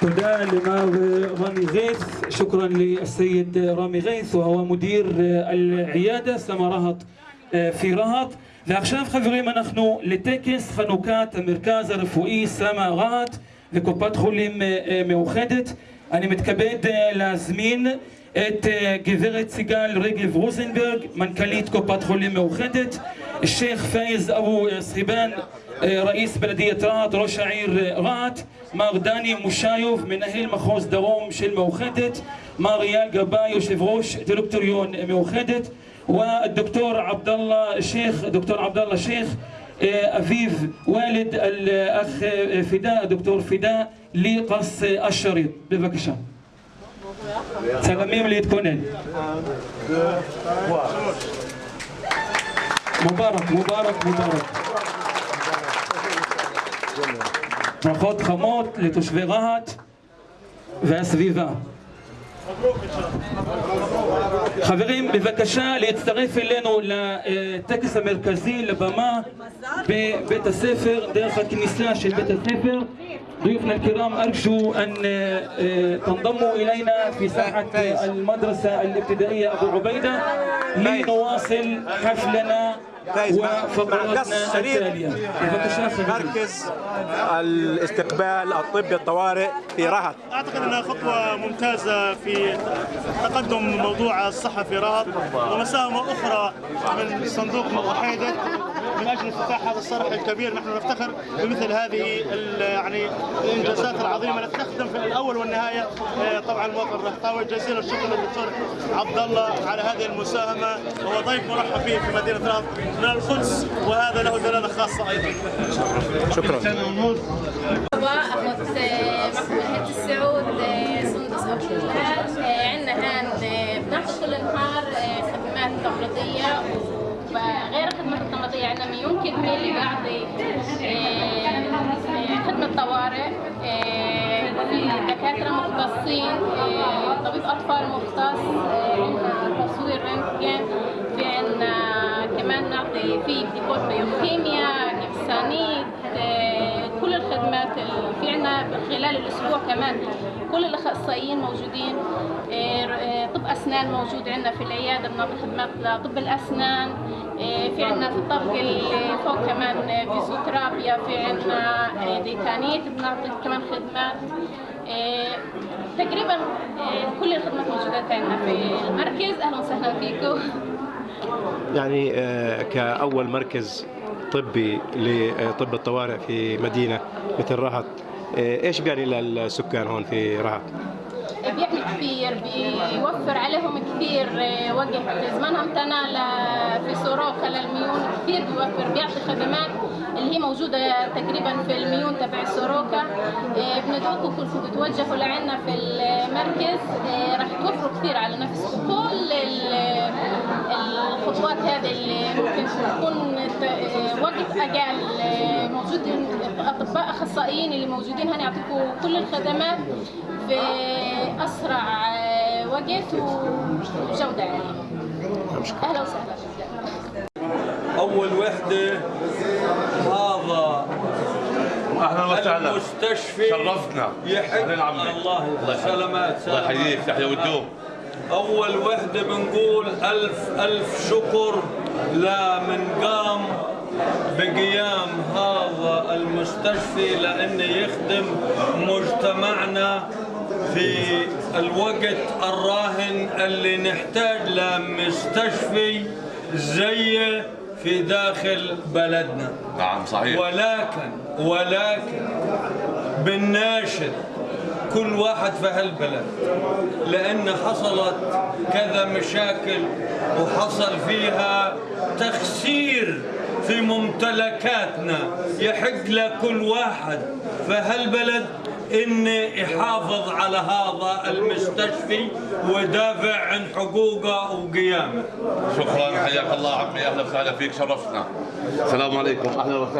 تدعى لمار رامي غيث شكرا للسيد رامي غيث وهو مدير العيادة סמא רהט في רהט ועכשיו חברים אנחנו לטקס חנוכת המרכז הרפואי סמא רהט וקופת חולים מאוחדת אני מתכבד להזמין את גברת סיגל רגב רוזנברג מנכ"לית קופת חולים מאוחדת الشيخ فايز أبو سخيبان رئيس بلدية رهط ראש העיר רהט מר דני מושיוב מנהל מחוז דרום של מאוחדת מר אייל גבאי יושב ראש דירקטוריון מאוחדת والدكتور عبد الله الشيخ دكتور عبد الله الشيخ أبيب والد الأخ فداء دكتور فداء لقص الشريط ببكشة سلامين להתכונן مبارك مبارك مبارك ברכות חמות לתושבי רהט והסביבה. חברים, בבקשה להצטרף אלינו לטקס המרכזי, לבמה בבית הספר, דרך הכניסה של בית הספר. ضيوفنا الكرام أرجو أن تنضموا إلينا في ساحة المدرسة الابتدائية أبو عبيدة لنواصل حفلنا وفقراتنا التالية. مركز الاستقبال الطبي الطوارئ في رهط. أعتقد إنها خطوة ممتازة في تقدم موضوع الصحة في رهط ومساهمه أخرى من صندوق محايدة من أجل افتتاح هذا الصرح الكبير. نحن نفتخر بمثل هذه يعني الإنجازات العظيمة. تخدم في الأول والنهاية. طبعا المواطن الرهطاوي جزيل الشكر للدكتور عبد الله على هذه المساهمة. وهو ضيف مرحب به في مدينة رهط من القدس وهذا له دلالة خاصة أيضا. شكرا. احمد محمد السعود سندس أبو عندنا هان بناخذ كل نهار خدمات تمريضيه وغير الخدمات التمريضيه عندنا اللي بعطي مختصين طبيب أطفال مختص عندنا تصوير רנטגן في عندنا كمان نعطي בדיקות ביוכימיה نفسانيت كل الخدمات في عنا خلال الأسبوع كمان. كل الأخصائيين موجودين طب أسنان موجود عندنا في العيادة بنعطي خدمات لطب الأسنان في عندنا في الطابق اللي فوق كمان פיזיותרפיה في عندنا ديتانيت بنعطي كمان خدمات تقريبا كل الخدمات موجودة عندنا في المركز. أهلا وسهلا فيكم. يعني كأول مركز طبي لطب الطوارئ في مدينة مثل رهط إيش بيعني للسكان هون في رهط؟ بيعمل كثير بيوفر عليهم كثير وقت. زمانها امتنى في سوروكا للميون كثير بيوفر بيعطي خدمات اللي هي موجودة تقريبا في الميون تبع سوروكا. بندعوكم كلكم تتوجهوا لعنا في المركز. راح توفروا كثير على نفسكم كل الخطوات هذه اللي ممكن تكون وقت أقل موجودين أطباء أخصائيين اللي موجودين. هنا يعطيكم كل الخدمات في أسرع وقت وجودة يعني. أهلا وسهلا. أول وحدة هذا أهلا وسهلا. المستشفى شرفتنا عمي. الله سلامات الله يحييك تحيا وتدوم أول وحدة بنقول ألف ألف شكر لمن قام بقيام هذا المستشفى لأنه يخدم مجتمعنا في الوقت الراهن اللي نحتاج لمستشفى زيه في داخل بلدنا. نعم صحيح. ولكن ولكن بالناشد كل واحد في هالبلد. لأن حصلت كذا مشاكل وحصل فيها تخسير في ممتلكاتنا. يحق لكل واحد في هالبلد إن يحافظ على هذا المستشفى ويدافع عن حقوقه وقيامه. شكرا حياك الله عمي. أهلا وسهلا فيك شرفتنا السلام عليكم. أهلا وسهلا.